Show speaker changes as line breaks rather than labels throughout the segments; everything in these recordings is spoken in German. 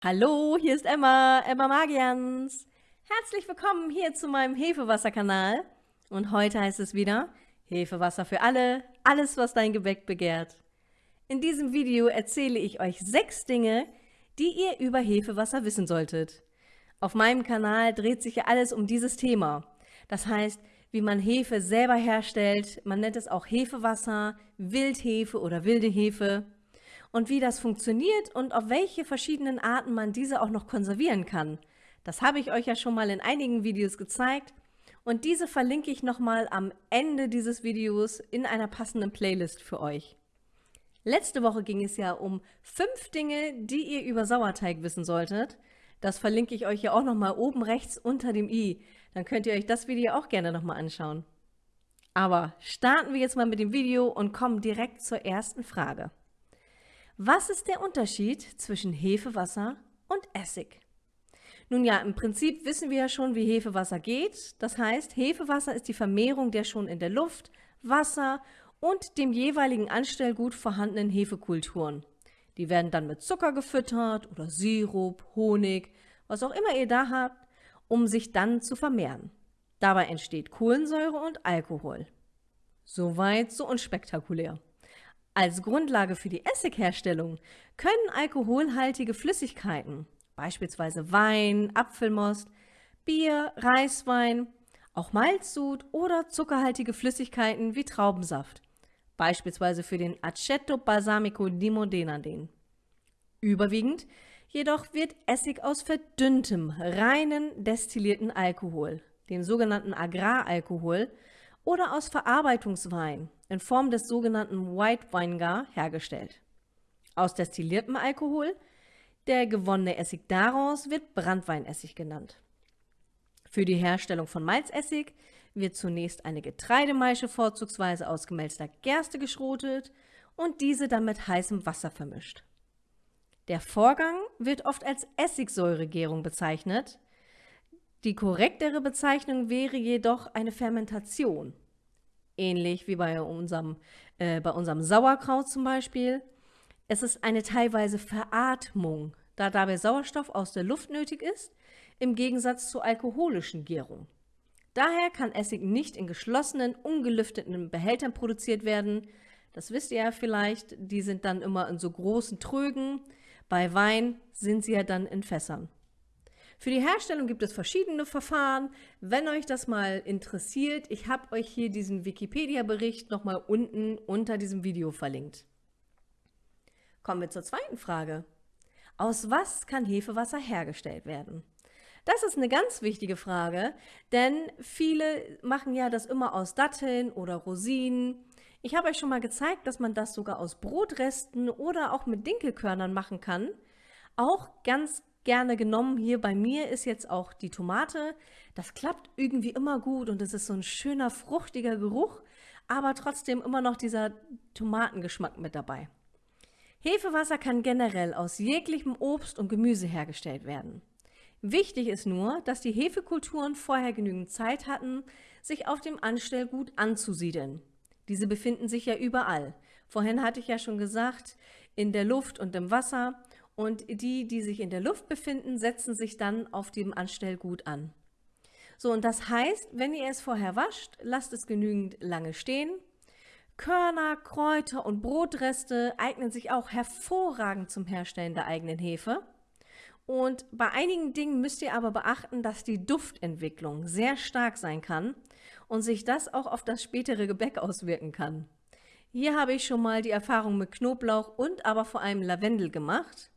Hallo, hier ist Emma, Emma Magians. Herzlich willkommen hier zu meinem Hefewasserkanal. Und heute heißt es wieder Hefewasser für alle, alles was dein Gebäck begehrt. In diesem Video erzähle ich euch sechs Dinge, die ihr über Hefewasser wissen solltet. Auf meinem Kanal dreht sich ja alles um dieses Thema. Das heißt, wie man Hefe selber herstellt, man nennt es auch Hefewasser, Wildhefe oder wilde Hefe und wie das funktioniert und auf welche verschiedenen Arten man diese auch noch konservieren kann. Das habe ich euch ja schon mal in einigen Videos gezeigt und diese verlinke ich nochmal am Ende dieses Videos in einer passenden Playlist für euch. Letzte Woche ging es ja um fünf Dinge, die ihr über Sauerteig wissen solltet. Das verlinke ich euch ja auch nochmal oben rechts unter dem i. Dann könnt ihr euch das Video auch gerne nochmal anschauen. Aber starten wir jetzt mal mit dem Video und kommen direkt zur ersten Frage. Was ist der Unterschied zwischen Hefewasser und Essig? Nun ja, im Prinzip wissen wir ja schon, wie Hefewasser geht. Das heißt, Hefewasser ist die Vermehrung der schon in der Luft, Wasser und dem jeweiligen Anstellgut vorhandenen Hefekulturen. Die werden dann mit Zucker gefüttert oder Sirup, Honig, was auch immer ihr da habt, um sich dann zu vermehren. Dabei entsteht Kohlensäure und Alkohol. Soweit so unspektakulär. Als Grundlage für die Essigherstellung können alkoholhaltige Flüssigkeiten, beispielsweise Wein, Apfelmost, Bier, Reiswein, auch Malzsud oder zuckerhaltige Flüssigkeiten wie Traubensaft, beispielsweise für den Aceto Balsamico di Modena dienen. Überwiegend jedoch wird Essig aus verdünntem, reinen destillierten Alkohol, dem sogenannten Agraralkohol, oder aus Verarbeitungswein in Form des sogenannten White Vinegar hergestellt. Aus destilliertem Alkohol, der gewonnene Essig daraus wird Brandweinessig genannt. Für die Herstellung von Malzessig wird zunächst eine Getreidemeische vorzugsweise aus gemälzter Gerste geschrotet und diese dann mit heißem Wasser vermischt. Der Vorgang wird oft als Essigsäuregärung bezeichnet, die korrektere Bezeichnung wäre jedoch eine Fermentation. Ähnlich wie bei unserem, äh, bei unserem Sauerkraut zum Beispiel. Es ist eine teilweise Veratmung, da dabei Sauerstoff aus der Luft nötig ist, im Gegensatz zur alkoholischen Gärung. Daher kann Essig nicht in geschlossenen, ungelüfteten Behältern produziert werden. Das wisst ihr ja vielleicht, die sind dann immer in so großen Trögen. Bei Wein sind sie ja dann in Fässern. Für die Herstellung gibt es verschiedene Verfahren. Wenn euch das mal interessiert, ich habe euch hier diesen Wikipedia-Bericht nochmal unten unter diesem Video verlinkt. Kommen wir zur zweiten Frage. Aus was kann Hefewasser hergestellt werden? Das ist eine ganz wichtige Frage, denn viele machen ja das immer aus Datteln oder Rosinen. Ich habe euch schon mal gezeigt, dass man das sogar aus Brotresten oder auch mit Dinkelkörnern machen kann. Auch ganz gerne genommen. Hier bei mir ist jetzt auch die Tomate. Das klappt irgendwie immer gut und es ist so ein schöner, fruchtiger Geruch, aber trotzdem immer noch dieser Tomatengeschmack mit dabei. Hefewasser kann generell aus jeglichem Obst und Gemüse hergestellt werden. Wichtig ist nur, dass die Hefekulturen vorher genügend Zeit hatten, sich auf dem Anstellgut anzusiedeln. Diese befinden sich ja überall. Vorhin hatte ich ja schon gesagt, in der Luft und im Wasser und die, die sich in der Luft befinden, setzen sich dann auf dem Anstellgut an. So, und das heißt, wenn ihr es vorher wascht, lasst es genügend lange stehen. Körner, Kräuter und Brotreste eignen sich auch hervorragend zum Herstellen der eigenen Hefe. Und bei einigen Dingen müsst ihr aber beachten, dass die Duftentwicklung sehr stark sein kann und sich das auch auf das spätere Gebäck auswirken kann. Hier habe ich schon mal die Erfahrung mit Knoblauch und aber vor allem Lavendel gemacht.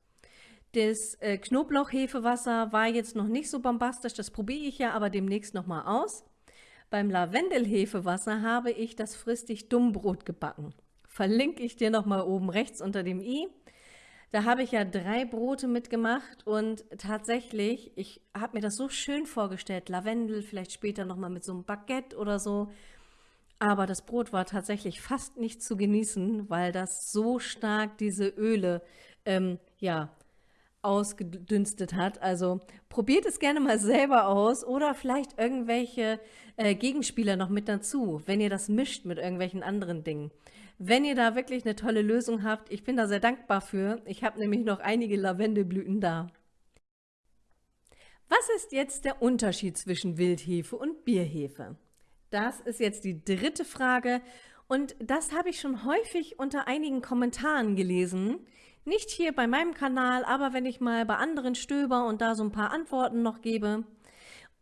Das äh, Knoblauchhefewasser war jetzt noch nicht so bombastisch, das probiere ich ja aber demnächst nochmal aus. Beim Lavendelhefewasser habe ich das fristig Dummbrot gebacken. Verlinke ich dir nochmal oben rechts unter dem i. Da habe ich ja drei Brote mitgemacht und tatsächlich, ich habe mir das so schön vorgestellt, Lavendel, vielleicht später nochmal mit so einem Baguette oder so. Aber das Brot war tatsächlich fast nicht zu genießen, weil das so stark diese Öle ähm, ja, ausgedünstet hat. Also probiert es gerne mal selber aus oder vielleicht irgendwelche äh, Gegenspieler noch mit dazu, wenn ihr das mischt mit irgendwelchen anderen Dingen. Wenn ihr da wirklich eine tolle Lösung habt, ich bin da sehr dankbar für. Ich habe nämlich noch einige Lavendelblüten da. Was ist jetzt der Unterschied zwischen Wildhefe und Bierhefe? Das ist jetzt die dritte Frage und das habe ich schon häufig unter einigen Kommentaren gelesen. Nicht hier bei meinem Kanal, aber wenn ich mal bei anderen stöber und da so ein paar Antworten noch gebe.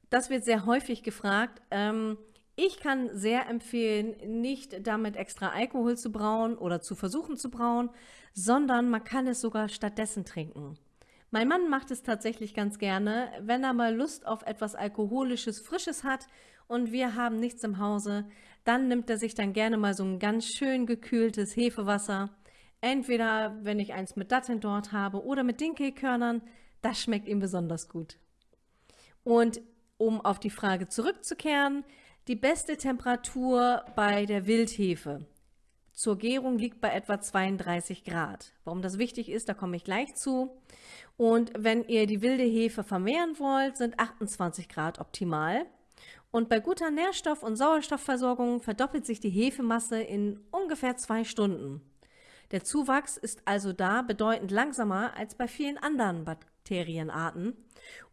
Das wird sehr häufig gefragt. Ähm, ich kann sehr empfehlen, nicht damit extra Alkohol zu brauen oder zu versuchen zu brauen, sondern man kann es sogar stattdessen trinken. Mein Mann macht es tatsächlich ganz gerne, wenn er mal Lust auf etwas Alkoholisches, Frisches hat und wir haben nichts im Hause, dann nimmt er sich dann gerne mal so ein ganz schön gekühltes Hefewasser. Entweder, wenn ich eins mit Datteln dort habe oder mit Dinkelkörnern, das schmeckt ihm besonders gut. Und um auf die Frage zurückzukehren, die beste Temperatur bei der Wildhefe zur Gärung liegt bei etwa 32 Grad. Warum das wichtig ist, da komme ich gleich zu. Und wenn ihr die wilde Hefe vermehren wollt, sind 28 Grad optimal. Und bei guter Nährstoff- und Sauerstoffversorgung verdoppelt sich die Hefemasse in ungefähr zwei Stunden. Der Zuwachs ist also da bedeutend langsamer als bei vielen anderen Bakterienarten.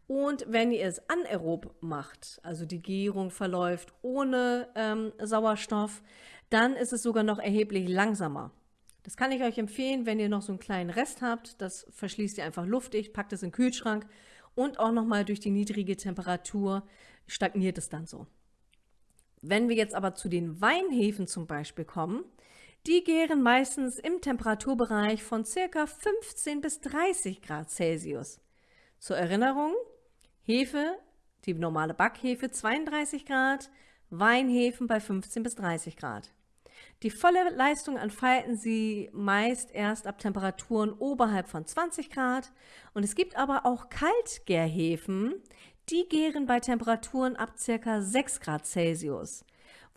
Und wenn ihr es anaerob macht, also die Gärung verläuft ohne ähm, Sauerstoff, dann ist es sogar noch erheblich langsamer. Das kann ich euch empfehlen, wenn ihr noch so einen kleinen Rest habt. Das verschließt ihr einfach luftig, packt es in den Kühlschrank und auch nochmal durch die niedrige Temperatur stagniert es dann so. Wenn wir jetzt aber zu den Weinhefen zum Beispiel kommen, die gären meistens im Temperaturbereich von ca. 15 bis 30 Grad Celsius. Zur Erinnerung, Hefe, die normale Backhefe 32 Grad, Weinhefen bei 15 bis 30 Grad. Die volle Leistung entfalten sie meist erst ab Temperaturen oberhalb von 20 Grad und es gibt aber auch Kaltgärhefen, die gären bei Temperaturen ab ca. 6 Grad Celsius,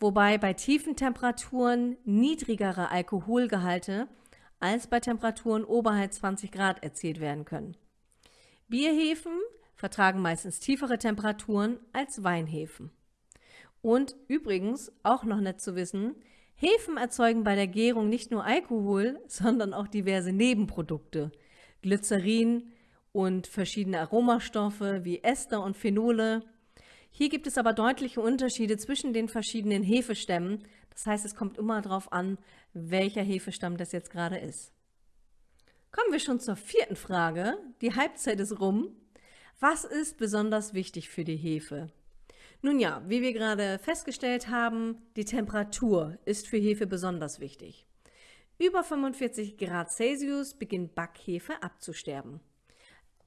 wobei bei tiefen Temperaturen niedrigere Alkoholgehalte als bei Temperaturen oberhalb 20 Grad erzielt werden können. Bierhefen vertragen meistens tiefere Temperaturen als Weinhefen. Und übrigens, auch noch nett zu wissen, Hefen erzeugen bei der Gärung nicht nur Alkohol, sondern auch diverse Nebenprodukte, Glycerin und verschiedene Aromastoffe wie Ester und Phenole. Hier gibt es aber deutliche Unterschiede zwischen den verschiedenen Hefestämmen. Das heißt, es kommt immer darauf an, welcher Hefestamm das jetzt gerade ist. Kommen wir schon zur vierten Frage. Die Halbzeit ist rum. Was ist besonders wichtig für die Hefe? Nun ja, wie wir gerade festgestellt haben, die Temperatur ist für Hefe besonders wichtig. Über 45 Grad Celsius beginnt Backhefe abzusterben.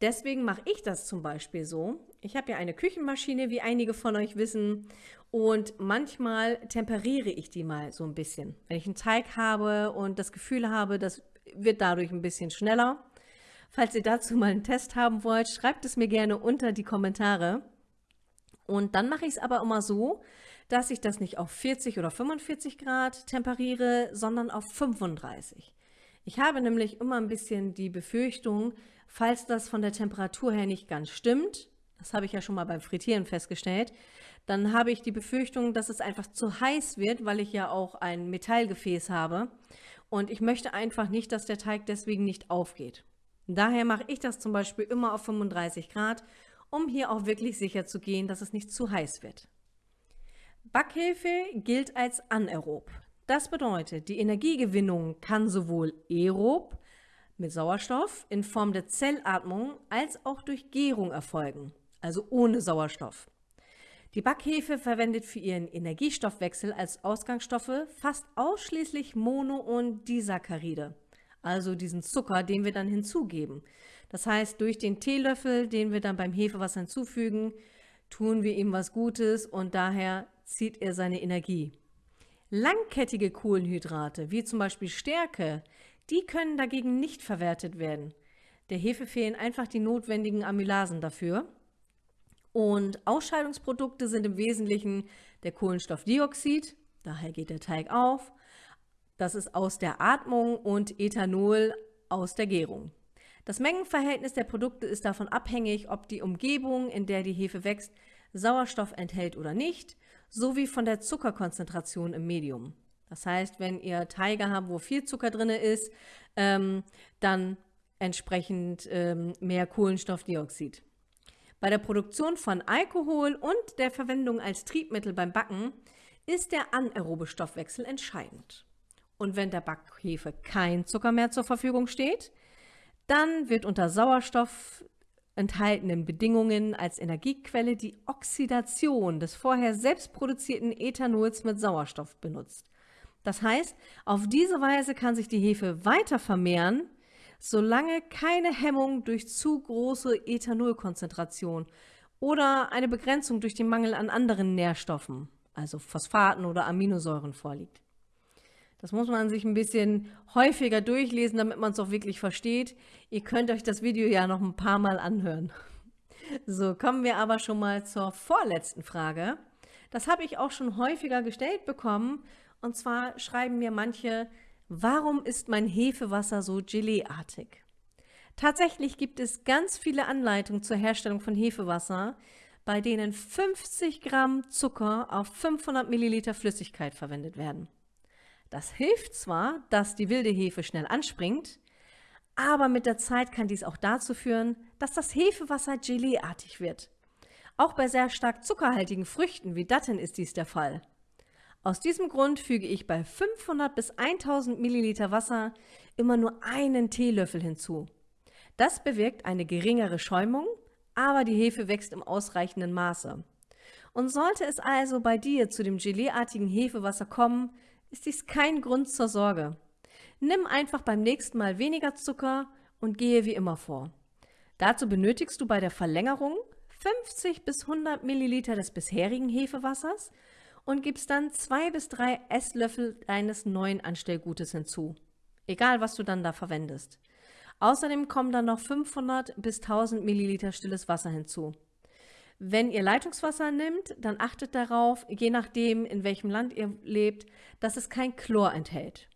Deswegen mache ich das zum Beispiel so. Ich habe ja eine Küchenmaschine, wie einige von euch wissen, und manchmal temperiere ich die mal so ein bisschen. Wenn ich einen Teig habe und das Gefühl habe, das wird dadurch ein bisschen schneller. Falls ihr dazu mal einen Test haben wollt, schreibt es mir gerne unter die Kommentare. Und dann mache ich es aber immer so, dass ich das nicht auf 40 oder 45 Grad temperiere, sondern auf 35. Ich habe nämlich immer ein bisschen die Befürchtung, falls das von der Temperatur her nicht ganz stimmt, das habe ich ja schon mal beim Frittieren festgestellt, dann habe ich die Befürchtung, dass es einfach zu heiß wird, weil ich ja auch ein Metallgefäß habe. Und ich möchte einfach nicht, dass der Teig deswegen nicht aufgeht. Daher mache ich das zum Beispiel immer auf 35 Grad um hier auch wirklich sicher zu gehen, dass es nicht zu heiß wird. Backhefe gilt als anaerob. Das bedeutet, die Energiegewinnung kann sowohl aerob mit Sauerstoff in Form der Zellatmung als auch durch Gärung erfolgen, also ohne Sauerstoff. Die Backhefe verwendet für ihren Energiestoffwechsel als Ausgangsstoffe fast ausschließlich Mono- und Disaccharide, also diesen Zucker, den wir dann hinzugeben. Das heißt, durch den Teelöffel, den wir dann beim Hefewasser hinzufügen, tun wir ihm was Gutes und daher zieht er seine Energie. Langkettige Kohlenhydrate, wie zum Beispiel Stärke, die können dagegen nicht verwertet werden. Der Hefe fehlen einfach die notwendigen Amylasen dafür. Und Ausscheidungsprodukte sind im Wesentlichen der Kohlenstoffdioxid, daher geht der Teig auf. Das ist aus der Atmung und Ethanol aus der Gärung. Das Mengenverhältnis der Produkte ist davon abhängig, ob die Umgebung, in der die Hefe wächst, Sauerstoff enthält oder nicht, sowie von der Zuckerkonzentration im Medium. Das heißt, wenn ihr Teige habt, wo viel Zucker drin ist, ähm, dann entsprechend ähm, mehr Kohlenstoffdioxid. Bei der Produktion von Alkohol und der Verwendung als Triebmittel beim Backen ist der anaerobe Stoffwechsel entscheidend. Und wenn der Backhefe kein Zucker mehr zur Verfügung steht, dann wird unter Sauerstoff enthaltenen Bedingungen als Energiequelle die Oxidation des vorher selbst produzierten Ethanols mit Sauerstoff benutzt. Das heißt, auf diese Weise kann sich die Hefe weiter vermehren, solange keine Hemmung durch zu große Ethanolkonzentration oder eine Begrenzung durch den Mangel an anderen Nährstoffen, also Phosphaten oder Aminosäuren vorliegt. Das muss man sich ein bisschen häufiger durchlesen, damit man es auch wirklich versteht. Ihr könnt euch das Video ja noch ein paar Mal anhören. So, kommen wir aber schon mal zur vorletzten Frage. Das habe ich auch schon häufiger gestellt bekommen. Und zwar schreiben mir manche, warum ist mein Hefewasser so Geleeartig? Tatsächlich gibt es ganz viele Anleitungen zur Herstellung von Hefewasser, bei denen 50 Gramm Zucker auf 500 Milliliter Flüssigkeit verwendet werden. Das hilft zwar, dass die wilde Hefe schnell anspringt, aber mit der Zeit kann dies auch dazu führen, dass das Hefewasser geleeartig wird. Auch bei sehr stark zuckerhaltigen Früchten wie Datteln ist dies der Fall. Aus diesem Grund füge ich bei 500 bis 1000 Milliliter Wasser immer nur einen Teelöffel hinzu. Das bewirkt eine geringere Schäumung, aber die Hefe wächst im ausreichenden Maße. Und sollte es also bei dir zu dem geleeartigen Hefewasser kommen, ist dies kein Grund zur Sorge. Nimm einfach beim nächsten Mal weniger Zucker und gehe wie immer vor. Dazu benötigst du bei der Verlängerung 50 bis 100 Milliliter des bisherigen Hefewassers und gibst dann zwei bis drei Esslöffel deines neuen Anstellgutes hinzu. Egal, was du dann da verwendest. Außerdem kommen dann noch 500 bis 1000 Milliliter stilles Wasser hinzu. Wenn ihr Leitungswasser nehmt, dann achtet darauf, je nachdem, in welchem Land ihr lebt, dass es kein Chlor enthält.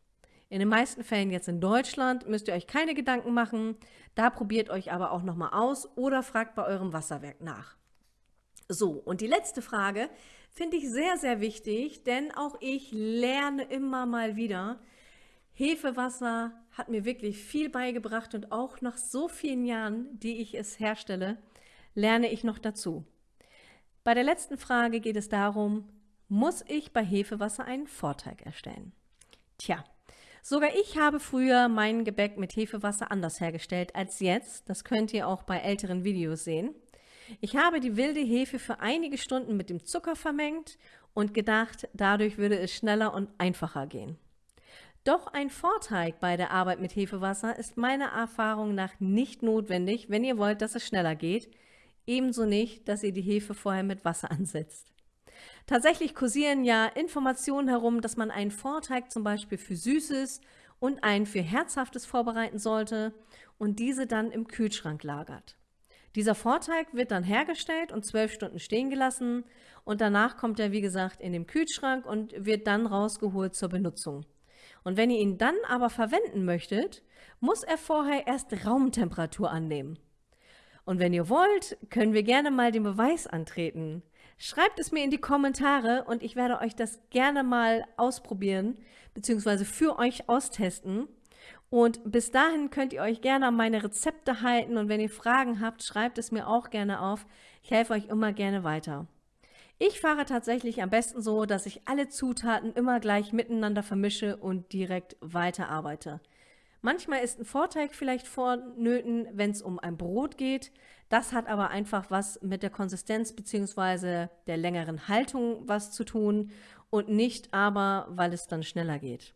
In den meisten Fällen jetzt in Deutschland müsst ihr euch keine Gedanken machen. Da probiert euch aber auch nochmal aus oder fragt bei eurem Wasserwerk nach. So, und die letzte Frage finde ich sehr, sehr wichtig, denn auch ich lerne immer mal wieder. Hefewasser hat mir wirklich viel beigebracht und auch nach so vielen Jahren, die ich es herstelle, lerne ich noch dazu. Bei der letzten Frage geht es darum, muss ich bei Hefewasser einen Vorteig erstellen? Tja, sogar ich habe früher mein Gebäck mit Hefewasser anders hergestellt als jetzt. Das könnt ihr auch bei älteren Videos sehen. Ich habe die wilde Hefe für einige Stunden mit dem Zucker vermengt und gedacht, dadurch würde es schneller und einfacher gehen. Doch ein Vorteig bei der Arbeit mit Hefewasser ist meiner Erfahrung nach nicht notwendig, wenn ihr wollt, dass es schneller geht, Ebenso nicht, dass ihr die Hefe vorher mit Wasser ansetzt. Tatsächlich kursieren ja Informationen herum, dass man einen Vorteig zum Beispiel für Süßes und einen für Herzhaftes vorbereiten sollte und diese dann im Kühlschrank lagert. Dieser Vorteig wird dann hergestellt und zwölf Stunden stehen gelassen und danach kommt er, wie gesagt, in den Kühlschrank und wird dann rausgeholt zur Benutzung. Und wenn ihr ihn dann aber verwenden möchtet, muss er vorher erst Raumtemperatur annehmen. Und wenn ihr wollt, können wir gerne mal den Beweis antreten. Schreibt es mir in die Kommentare und ich werde euch das gerne mal ausprobieren bzw. für euch austesten. Und bis dahin könnt ihr euch gerne an meine Rezepte halten und wenn ihr Fragen habt, schreibt es mir auch gerne auf. Ich helfe euch immer gerne weiter. Ich fahre tatsächlich am besten so, dass ich alle Zutaten immer gleich miteinander vermische und direkt weiterarbeite. Manchmal ist ein Vorteig vielleicht vonnöten, wenn es um ein Brot geht. Das hat aber einfach was mit der Konsistenz bzw. der längeren Haltung was zu tun und nicht aber, weil es dann schneller geht.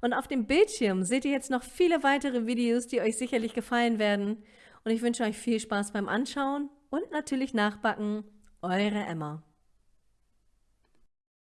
Und auf dem Bildschirm seht ihr jetzt noch viele weitere Videos, die euch sicherlich gefallen werden. Und ich wünsche euch viel Spaß beim Anschauen und natürlich Nachbacken. Eure Emma.